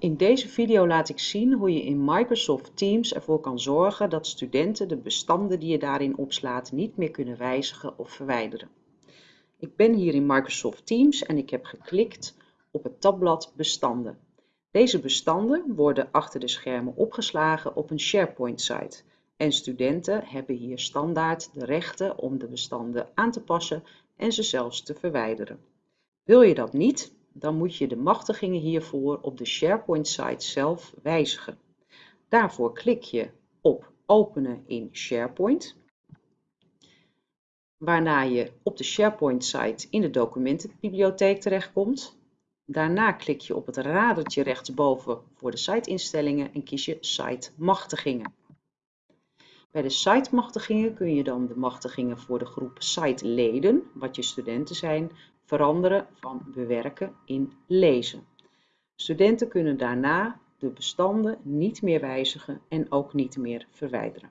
In deze video laat ik zien hoe je in Microsoft Teams ervoor kan zorgen dat studenten de bestanden die je daarin opslaat niet meer kunnen wijzigen of verwijderen. Ik ben hier in Microsoft Teams en ik heb geklikt op het tabblad Bestanden. Deze bestanden worden achter de schermen opgeslagen op een SharePoint-site en studenten hebben hier standaard de rechten om de bestanden aan te passen en ze zelfs te verwijderen. Wil je dat niet, dan moet je de machtigingen hiervoor op de SharePoint-site zelf wijzigen. Daarvoor klik je op Openen in SharePoint, waarna je op de SharePoint-site in de documentenbibliotheek terechtkomt. Daarna klik je op het radertje rechtsboven voor de siteinstellingen en kies je Site Machtigingen. Bij de site-machtigingen kun je dan de machtigingen voor de groep site-leden, wat je studenten zijn, veranderen van bewerken in lezen. Studenten kunnen daarna de bestanden niet meer wijzigen en ook niet meer verwijderen.